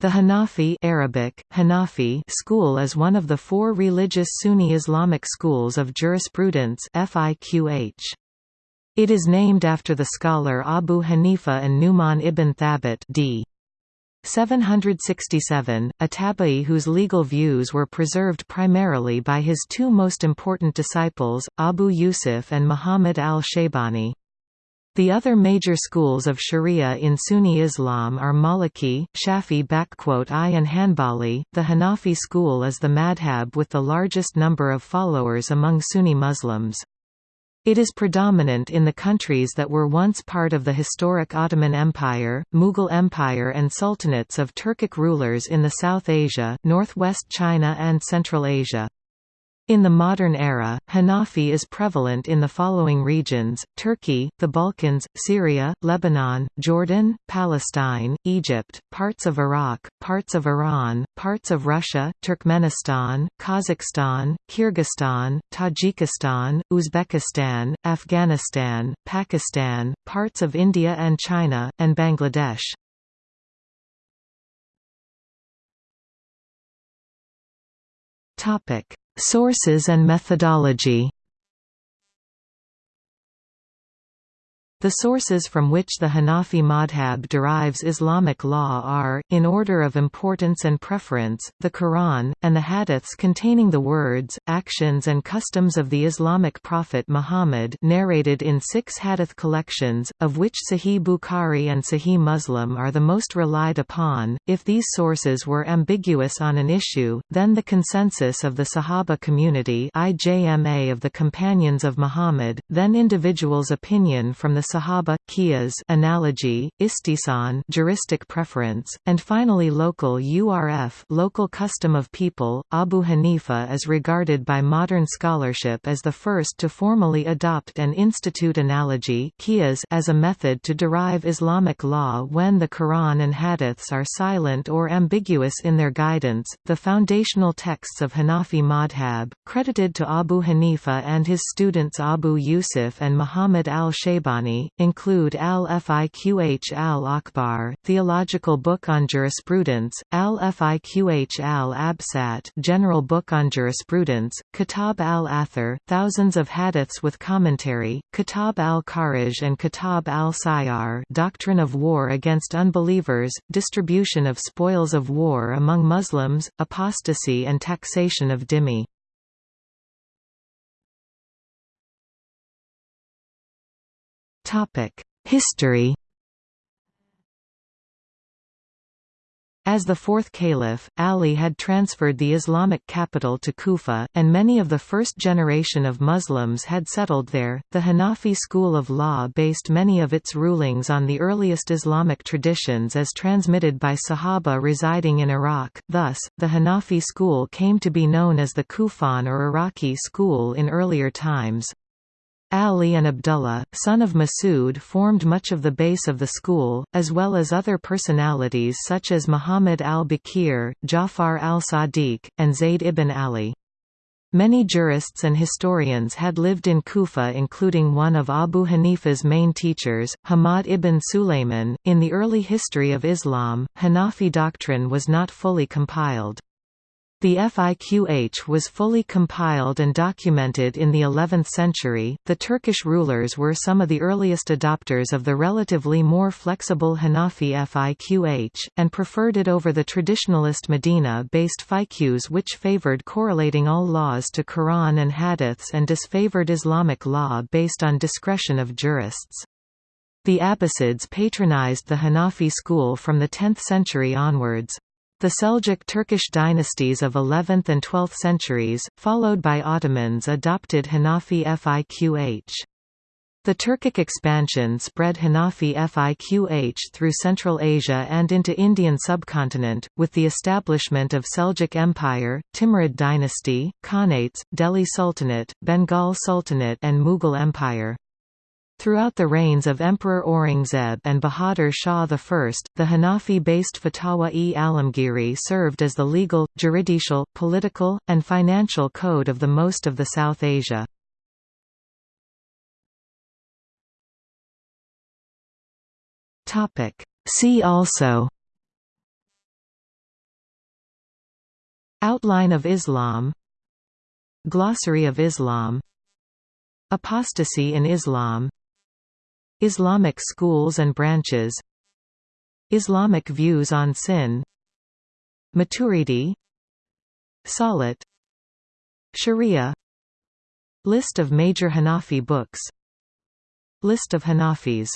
The Hanafi Arabic, Hanafi school is one of the four religious Sunni Islamic schools of jurisprudence FIQH. It is named after the scholar Abu Hanifa an-Nu'man ibn Thabit d. 767, a tabi'i whose legal views were preserved primarily by his two most important disciples, Abu Yusuf and Muhammad al-Shaybani. The other major schools of Sharia in Sunni Islam are Maliki, Shafi I and Hanbali. The Hanafi school is the madhab with the largest number of followers among Sunni Muslims. It is predominant in the countries that were once part of the historic Ottoman Empire, Mughal Empire and sultanates of Turkic rulers in the South Asia, northwest China and Central Asia. In the modern era, Hanafi is prevalent in the following regions, Turkey, the Balkans, Syria, Lebanon, Jordan, Palestine, Egypt, parts of Iraq, parts of Iran, parts of Russia, Turkmenistan, Kazakhstan, Kyrgyzstan, Tajikistan, Uzbekistan, Afghanistan, Pakistan, parts of India and China, and Bangladesh. Topic Sources and methodology The sources from which the Hanafi madhab derives Islamic law are, in order of importance and preference, the Quran, and the hadiths containing the words, actions and customs of the Islamic prophet Muhammad narrated in six hadith collections, of which Sahih Bukhari and Sahih Muslim are the most relied upon. If these sources were ambiguous on an issue, then the consensus of the Sahaba community IJMA of the Companions of Muhammad, then individuals' opinion from the Sahaba, Qiyas analogy, istihsan juristic preference, and finally local URF local custom of people. Abu Hanifa is regarded by modern scholarship as the first to formally adopt and institute analogy Qiyas as a method to derive Islamic law when the Quran and Hadiths are silent or ambiguous in their guidance. The foundational texts of Hanafi madhab, credited to Abu Hanifa and his students Abu Yusuf and Muhammad al-Shaybani include Al-Fiqh al-Akbar, Theological Book on Jurisprudence, Al-Fiqh al-Absat General Book on Jurisprudence, Kitab al-Athar, thousands of hadiths with commentary, Kitab al-Kharaj and Kitab al-Siyar Doctrine of War against Unbelievers, Distribution of Spoils of War among Muslims, Apostasy and Taxation of Dhimmi History As the fourth caliph, Ali had transferred the Islamic capital to Kufa, and many of the first generation of Muslims had settled there. The Hanafi school of law based many of its rulings on the earliest Islamic traditions as transmitted by Sahaba residing in Iraq, thus, the Hanafi school came to be known as the Kufan or Iraqi school in earlier times. Ali and Abdullah, son of Masud formed much of the base of the school, as well as other personalities such as Muhammad al-Baqir, Ja'far al-Sadiq, and Zayd ibn Ali. Many jurists and historians had lived in Kufa including one of Abu Hanifa's main teachers, Hamad ibn Sulayman. In the early history of Islam, Hanafi doctrine was not fully compiled. The Fiqh was fully compiled and documented in the 11th century. The Turkish rulers were some of the earliest adopters of the relatively more flexible Hanafi Fiqh, and preferred it over the traditionalist Medina based fiqhs, which favored correlating all laws to Quran and Hadiths and disfavored Islamic law based on discretion of jurists. The Abbasids patronized the Hanafi school from the 10th century onwards. The Seljuk Turkish dynasties of 11th and 12th centuries, followed by Ottomans adopted Hanafi Fiqh. The Turkic expansion spread Hanafi Fiqh through Central Asia and into Indian subcontinent, with the establishment of Seljuk Empire, Timurid dynasty, Khanates, Delhi Sultanate, Bengal Sultanate and Mughal Empire. Throughout the reigns of Emperor Aurangzeb and Bahadur Shah I, the Hanafi-based Fatawa-e-Alamgiri served as the legal, juridical, political, and financial code of the most of the South Asia. See also Outline of Islam Glossary of Islam Apostasy in Islam Islamic schools and branches. Islamic views on sin. Maturidi. Salat. Sharia. List of major Hanafi books. List of Hanafis